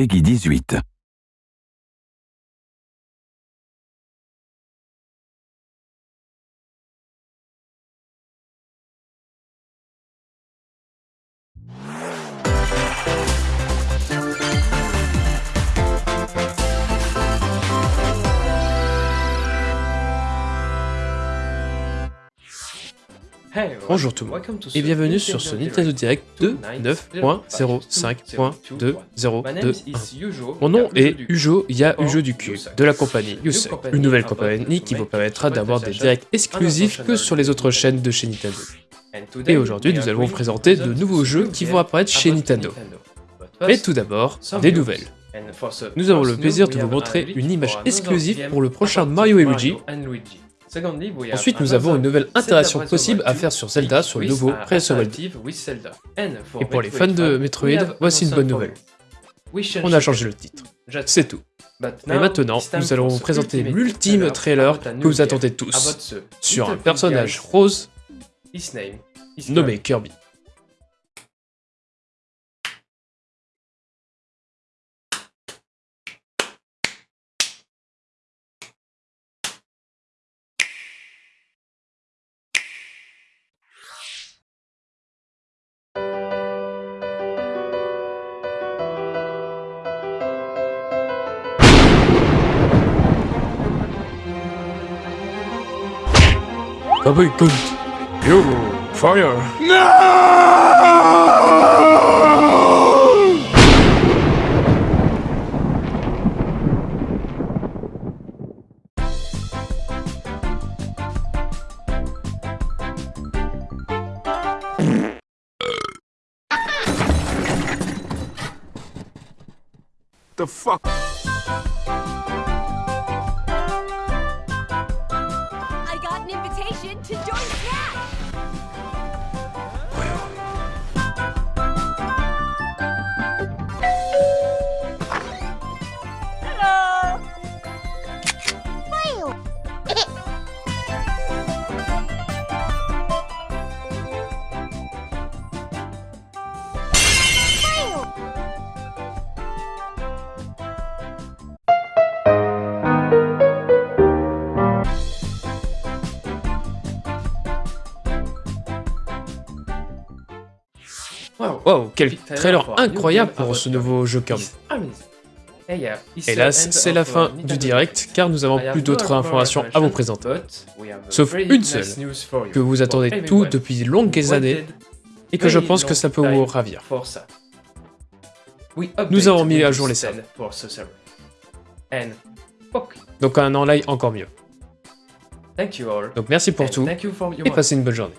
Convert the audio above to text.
Peggy 18. Bonjour tout le monde et bienvenue sur ce Nintendo Direct de 9.05.2021. Mon nom est Ujo Ya Ujo du Cube, de la compagnie Yusei, une nouvelle compagnie qui vous permettra d'avoir des directs exclusifs que sur les autres chaînes de chez Nintendo. Et aujourd'hui nous allons vous présenter de nouveaux jeux qui vont apparaître chez Nintendo. Mais tout d'abord, des nouvelles. Nous avons le plaisir de vous montrer une image exclusive pour le prochain Mario et Luigi, Ensuite, nous avons une nouvelle interaction possible à faire sur Zelda sur le nouveau Breath of Wild. Et pour les fans de Metroid, voici une bonne nouvelle. On a changé le titre. C'est tout. Et maintenant, nous allons vous présenter l'ultime trailer que vous attendez tous, sur un personnage rose nommé Kirby. Cowboy Good. You fire. No! The fuck? Wow, quel trailer incroyable pour ce nouveau jeu Kirby. Hélas, c'est la fin du direct car nous avons plus d'autres informations à vous présenter. Sauf une seule, que vous attendez tout depuis de longues années et que je pense que ça peut vous ravir. Nous avons mis à jour les salles. Donc un en live encore mieux. Donc merci pour tout et passez une bonne journée.